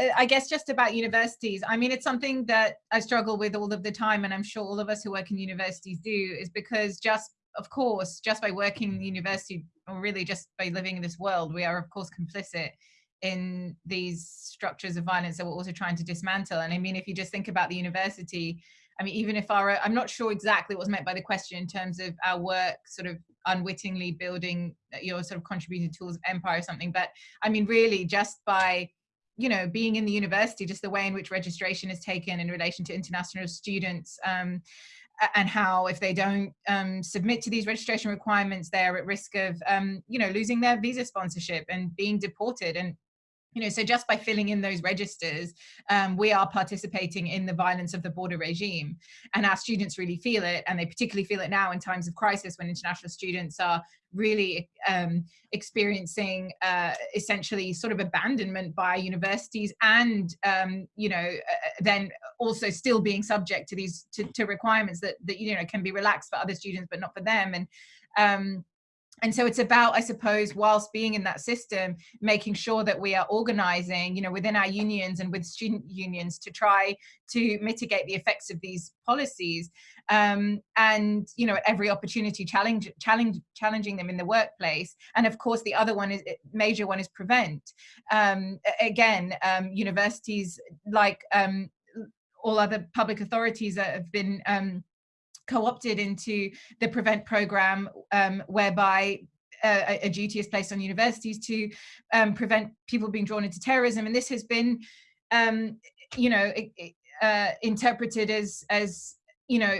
uh, I guess just about universities. I mean, it's something that I struggle with all of the time, and I'm sure all of us who work in universities do, is because just, of course, just by working in the university, or really just by living in this world, we are, of course, complicit in these structures of violence that we're also trying to dismantle. And I mean, if you just think about the university, I mean, even if our, I'm not sure exactly what's meant by the question in terms of our work sort of unwittingly building your sort of contributed tools of empire or something, but I mean, really just by you know, being in the university, just the way in which registration is taken in relation to international students, um, and how if they don't um, submit to these registration requirements, they're at risk of, um, you know, losing their visa sponsorship and being deported. And you know, so just by filling in those registers, um, we are participating in the violence of the border regime. And our students really feel it, and they particularly feel it now in times of crisis when international students are really um, experiencing uh, essentially sort of abandonment by universities and, um, you know, uh, then also still being subject to these, to, to, requirements that, that, you know, can be relaxed for other students, but not for them. And, um, and so it's about i suppose whilst being in that system making sure that we are organizing you know within our unions and with student unions to try to mitigate the effects of these policies um, and you know at every opportunity challenge challenge challenging them in the workplace. And of course the other one is major one is prevent. Um, again um, universities like um, all other public authorities that have been um, co-opted into the prevent program um, whereby uh, a, a, duty is placed on universities to um, prevent people being drawn into terrorism and this has been um, you know uh, interpreted as as you know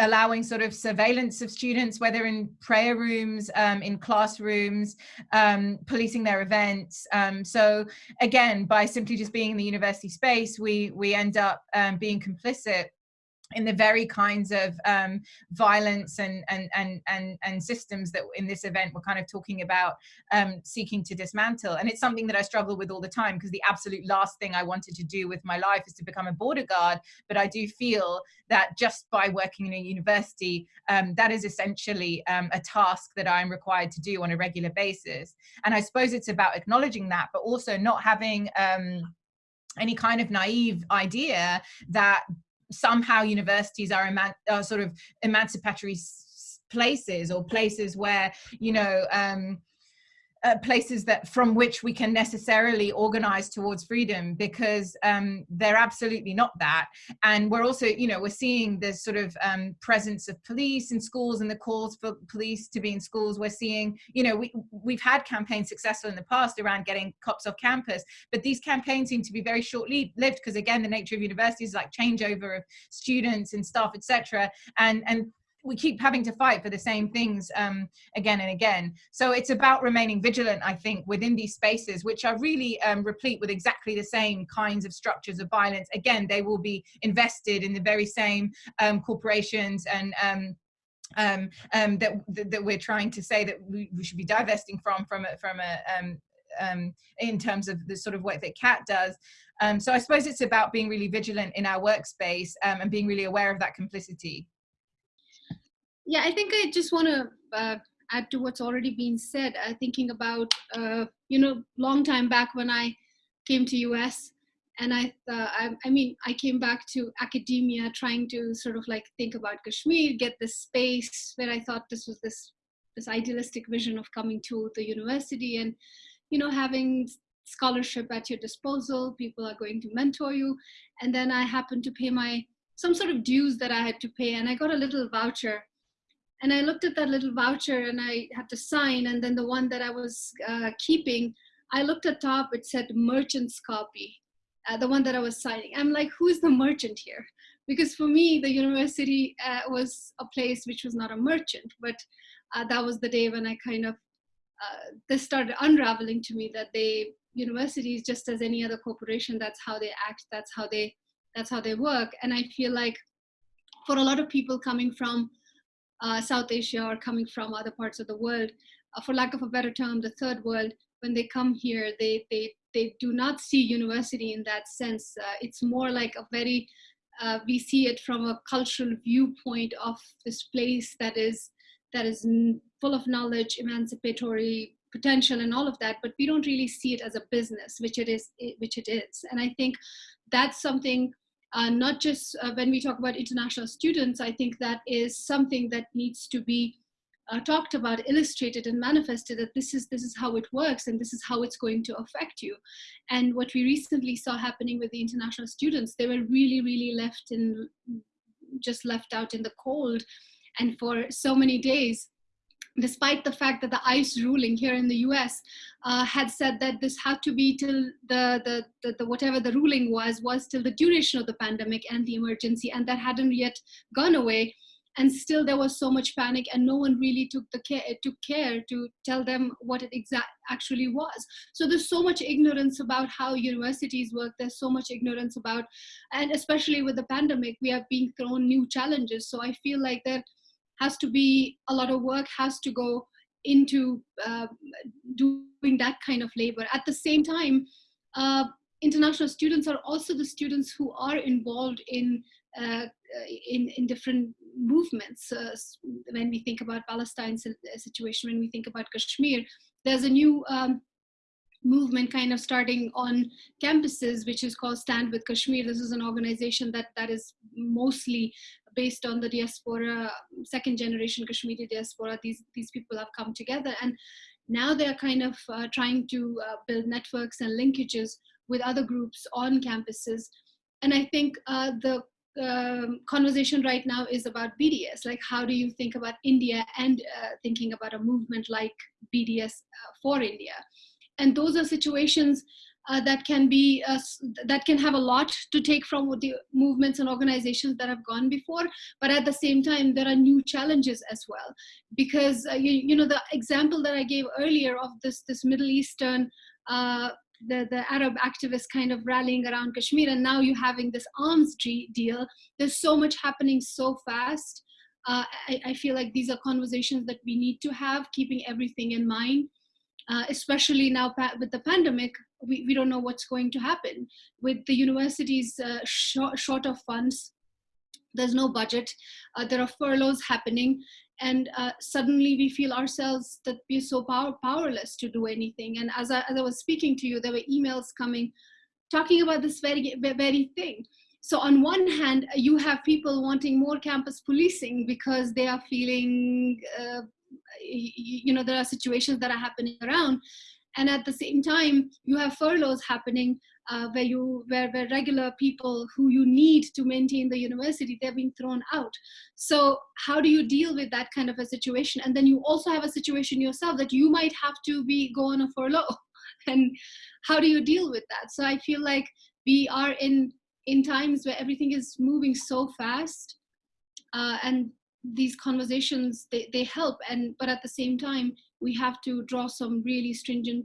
allowing sort of surveillance of students, whether in prayer rooms, um, in classrooms, um, policing their events. Um, so again, by simply just being in the university space, we, we end up um, being complicit in the very kinds of um, violence and, and, and, and, and systems that in this event we're kind of talking about um, seeking to dismantle. And it's something that I struggle with all the time because the absolute last thing I wanted to do with my life is to become a border guard. But I do feel that just by working in a university, um, that is essentially um, a task that I'm required to do on a regular basis. And I suppose it's about acknowledging that, but also not having um, any kind of naive idea that somehow universities are, are sort of emancipatory places or places where, you know, um, uh, places that from which we can necessarily organize towards freedom because um, they're absolutely not that. And we're also you know we're seeing the sort of um, presence of police in schools and the calls for police to be in schools. We're seeing you know we, we've had campaigns successful in the past around getting cops off campus but these campaigns seem to be very short-lived because again the nature of universities like changeover of students and staff etc and and we keep having to fight for the same things um, again and again. So it's about remaining vigilant, I think, within these spaces, which are really um, replete with exactly the same kinds of structures of violence. Again, they will be invested in the very same um, corporations and um, um, um, that, that we're trying to say that we, we should be divesting from from a, from a um, in terms of the sort of work that CAT does. Um, so I suppose it's about being really vigilant in our workspace um, and being really aware of that complicity. Yeah, I think I just want to uh, add to what's already been said. Uh, thinking about, uh, you know, long time back when I came to US, and I, I, I mean, I came back to academia, trying to sort of like think about Kashmir, get this space where I thought this was this this idealistic vision of coming to the university and, you know, having scholarship at your disposal. People are going to mentor you, and then I happened to pay my some sort of dues that I had to pay, and I got a little voucher and I looked at that little voucher and I had to sign. And then the one that I was uh, keeping, I looked at top, it said merchant's copy, uh, the one that I was signing. I'm like, who's the merchant here? Because for me, the university uh, was a place which was not a merchant, but uh, that was the day when I kind of, uh, this started unraveling to me that they, universities, just as any other corporation, that's how they act, that's how they, that's how they work. And I feel like for a lot of people coming from uh, South Asia or coming from other parts of the world, uh, for lack of a better term, the third world, when they come here, they, they, they do not see university in that sense. Uh, it's more like a very, uh, we see it from a cultural viewpoint of this place that is, that is full of knowledge, emancipatory, potential and all of that but we don't really see it as a business which it is which it is and i think that's something uh, not just uh, when we talk about international students i think that is something that needs to be uh, talked about illustrated and manifested that this is this is how it works and this is how it's going to affect you. And what we recently saw happening with the international students they were really really left in just left out in the cold and for so many days despite the fact that the ICE ruling here in the US uh, had said that this had to be till the, the, the, the, whatever the ruling was, was till the duration of the pandemic and the emergency, and that hadn't yet gone away. And still there was so much panic and no one really took the care, took care to tell them what it exact actually was. So there's so much ignorance about how universities work. There's so much ignorance about, and especially with the pandemic, we are being thrown new challenges. So I feel like that has to be a lot of work has to go into uh, doing that kind of labor. At the same time, uh, international students are also the students who are involved in uh, in, in different movements. Uh, when we think about Palestine's situation, when we think about Kashmir, there's a new um, movement kind of starting on campuses, which is called Stand with Kashmir. This is an organization that that is mostly based on the diaspora, second generation Kashmiri diaspora. These these people have come together, and now they are kind of uh, trying to uh, build networks and linkages with other groups on campuses. And I think uh, the um, conversation right now is about BDS. Like, how do you think about India and uh, thinking about a movement like BDS uh, for India? and those are situations uh, that can be uh, that can have a lot to take from the movements and organizations that have gone before but at the same time there are new challenges as well because uh, you, you know the example that i gave earlier of this this middle eastern uh, the, the Arab activists kind of rallying around Kashmir, and now you're having this arms deal. There's so much happening so fast. Uh, I, I feel like these are conversations that we need to have, keeping everything in mind uh, especially now with the pandemic, we, we don't know what's going to happen. With the universities uh, short, short of funds, there's no budget, uh, there are furloughs happening, and uh, suddenly we feel ourselves that we're so power, powerless to do anything. And as I, as I was speaking to you, there were emails coming talking about this very, very thing. So on one hand, you have people wanting more campus policing because they are feeling uh, you know there are situations that are happening around and at the same time you have furloughs happening uh, where you where, where regular people who you need to maintain the university they're being thrown out. So how do you deal with that kind of a situation? And then you also have a situation yourself that you might have to be go on a furlough. And how do you deal with that? So i feel like we are in in times where everything is moving so fast uh, and these conversations they, they help. And but at the same time we have to draw some really stringent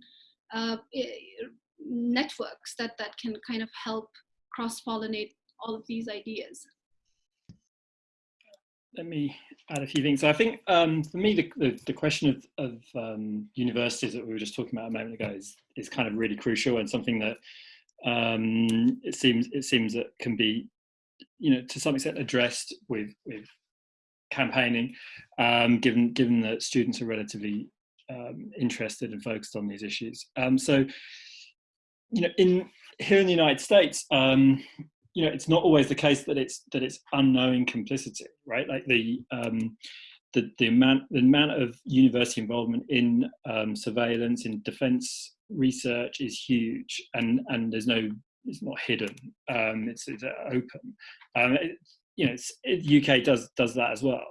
uh, networks that that can kind of help cross pollinate all of these ideas let me add a few things. I think um, for me, the, the, the question of, of um, universities that we were just talking about a moment ago is, is kind of really crucial and something that um, it seems it seems that can be, you know, to some extent addressed with with campaigning, um, given given that students are relatively um, interested and focused on these issues. Um, so, you know, in here in the United States, um, you know, it's not always the case that it's that it's unknowing complicity, right? Like the um, the, the amount the amount of university involvement in um, surveillance in defence research is huge, and and there's no it's not hidden. Um, it's, it's open. It, you know, UK does does that as well.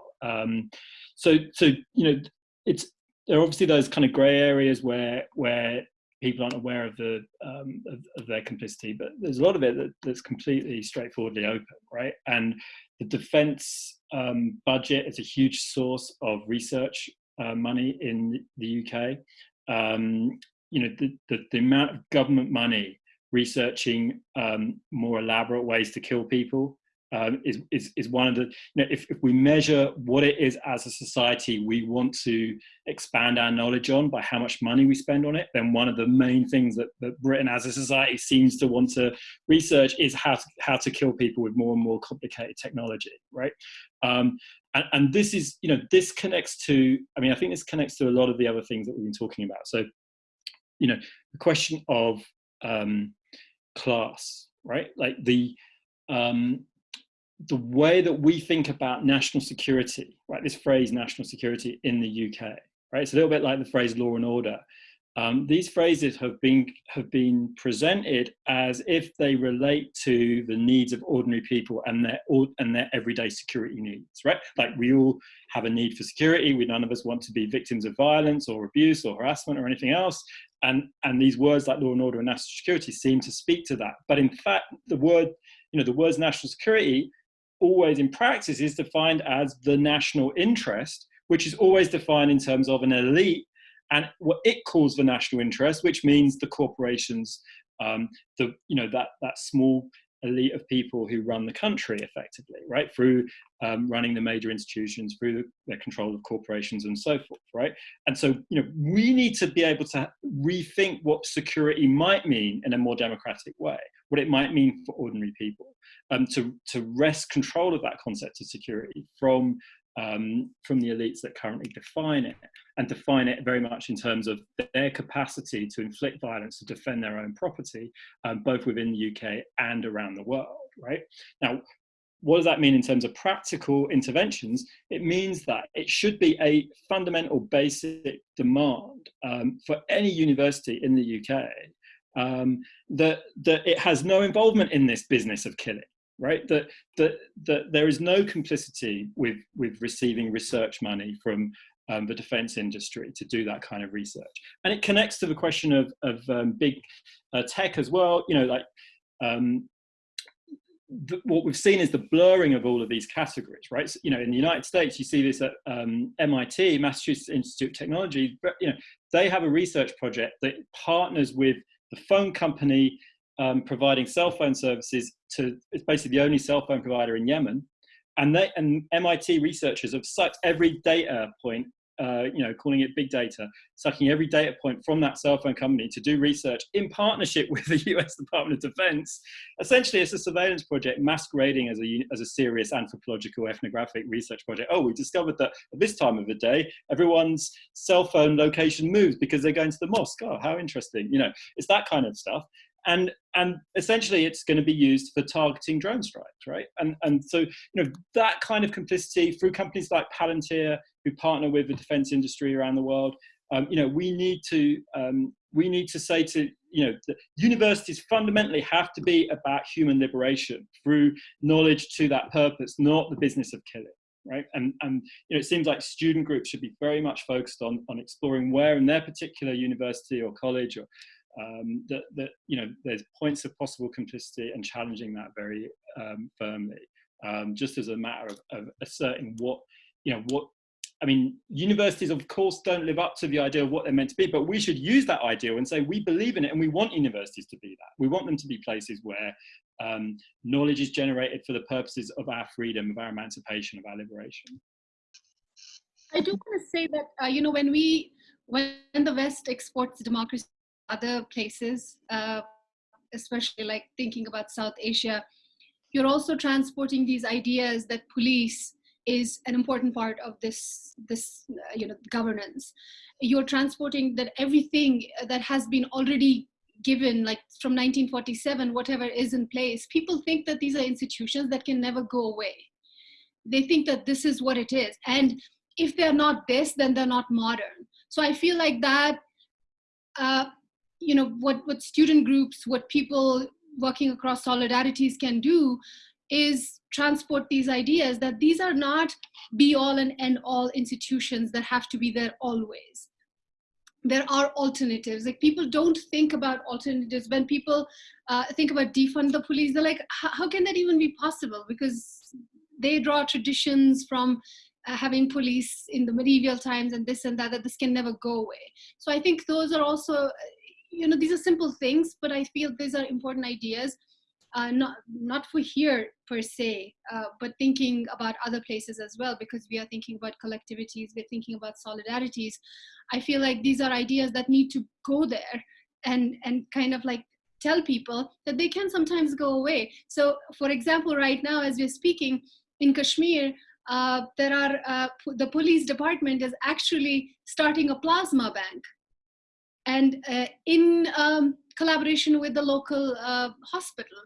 So so you know, it's there are obviously those kind of grey areas where where people aren't aware of the um, of, of, their complicity, but there's a lot of it that, that's completely straightforwardly open, right? And the defence um, budget is a huge source of research uh, money in the UK. Um, you know, the, the, the amount of government money researching um, more elaborate ways to kill people um, is, is, is one of the, you know, if, if we measure what it is as a society we want to expand our knowledge on by how much money we spend on it, then one of the main things that, that Britain as a society seems to want to research is how to, how to kill people with more and more complicated technology, right? Um, and, and this is, you know, this connects to, I mean, I think this connects to a lot of the other things that we've been talking about. So, you know, the question of um, class, right? Like the, um, the way that we think about national security, right? This phrase national security in the UK, right? It's a little bit like the phrase law and order. Um, these phrases have been have been presented as if they relate to the needs of ordinary people and their and their everyday security needs, right? Like we all have a need for security. We none of us want to be victims of violence or abuse or harassment or anything else. And and these words like law and order and national security seem to speak to that. But in fact, the word you know the words national security always in practice is defined as the national interest, which is always defined in terms of an elite and what it calls the national interest, which means the corporations, um, the you know that that small elite of people who run the country effectively, right, through um, running the major institutions, through the, control of corporations and so forth, right? And so, you know, we need to be able to rethink what security might mean in a more democratic way, what it might mean for ordinary people, um, to, to wrest control of that concept of security from um, from the elites that currently define it and define it very much in terms of their capacity to inflict violence to defend their own property, um, both within the UK and around the world, right? Now, what does that mean in terms of practical interventions? It means that it should be a fundamental basic demand um, for any university in the UK um, that, that it has no involvement in this business of killing right? That, that, that there is no complicity with, with receiving research money from um, the defense industry to do that kind of research. And it connects to the question of, of um, big uh, tech as well, you know, like um, the, what we've seen is the blurring of all of these categories, right? So, you know, in the United States, you see this at um, MIT, Massachusetts Institute of Technology, but, you know, they have a research project that partners with the phone company um, providing cell phone services to, it's basically the only cell phone provider in Yemen. And, they, and MIT researchers have sucked every data point, uh, you know, calling it big data, sucking every data point from that cell phone company to do research in partnership with the US Department of Defense. Essentially, it's a surveillance project masquerading as a, as a serious anthropological ethnographic research project. Oh, we discovered that at this time of the day, everyone's cell phone location moves because they're going to the mosque. Oh, how interesting. You know, it's that kind of stuff and and essentially it's going to be used for targeting drone strikes right? And and so you know that kind of complicity through companies like palantir who partner with the defense industry around the world um, you know we need to um, we need to say to you know universities fundamentally have to be about human liberation through knowledge to that purpose not the business of killing right? And and you know it seems like student groups should be very much focused on on exploring where in their particular university or college or um, that, that, you know, there's points of possible complicity and challenging that very um, firmly, um, just as a matter of, of, asserting what, you know, what, I mean, universities of course don't live up to the idea of what they're meant to be, but we should use that ideal and say we believe in it and we want universities to be that. We want them to be places where um, knowledge is generated for the purposes of our freedom, of our emancipation, of our liberation. I do want to say that, uh, you know, when we, when the West exports democracy other places, uh, especially like thinking about South Asia, you're also transporting these ideas that police is an important part of this this uh, you know governance. You're transporting that everything that has been already given like from 1947 whatever is in place people think that these are institutions that can never go away. They think that this is what it is and if they're not this then they're not modern. So i feel like that uh, you know what what student groups what people working across solidarities can do is transport these ideas that these are not be all and end all institutions that have to be there always. There are alternatives. Like people don't think about alternatives. When people uh, think about defund the police they're like how can that even be possible? Because they draw traditions from uh, having police in the medieval times and this and that that this can never go away. So i think those are also you know, these are simple things, but I feel these are important ideas, uh, not, not for here per se, uh, but thinking about other places as well, because we are thinking about collectivities, we're thinking about solidarities. I feel like these are ideas that need to go there and, and kind of like tell people that they can sometimes go away. So for example, right now, as we're speaking, in Kashmir, uh, there are uh, the police department is actually starting a plasma bank and uh, in um, collaboration with the local uh, hospital.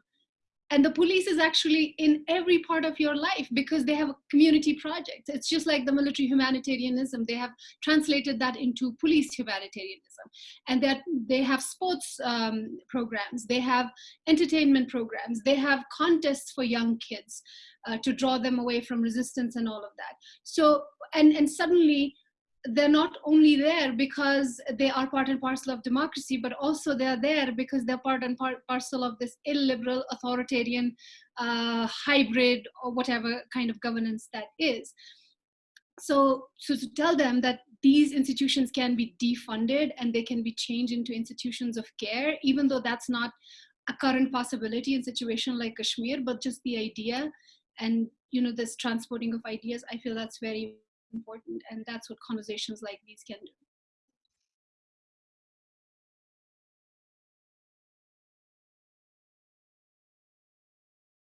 And the police is actually in every part of your life because they have a community projects it's just like the military humanitarianism. They have translated that into police humanitarianism. And that they have sports um, programs. They have entertainment programs. They have contests for young kids uh, to draw them away from resistance and all of that. So and and suddenly they're not only there because they are part and parcel of democracy, but also they're there because they're part and part parcel of this illiberal, authoritarian, uh, hybrid, or whatever kind of governance that is. So, so to tell them that these institutions can be defunded and they can be changed into institutions of care, even though that's not a current possibility in situation like Kashmir, but just the idea and you know this transporting of ideas, I feel that's very important and that's what conversations like these can do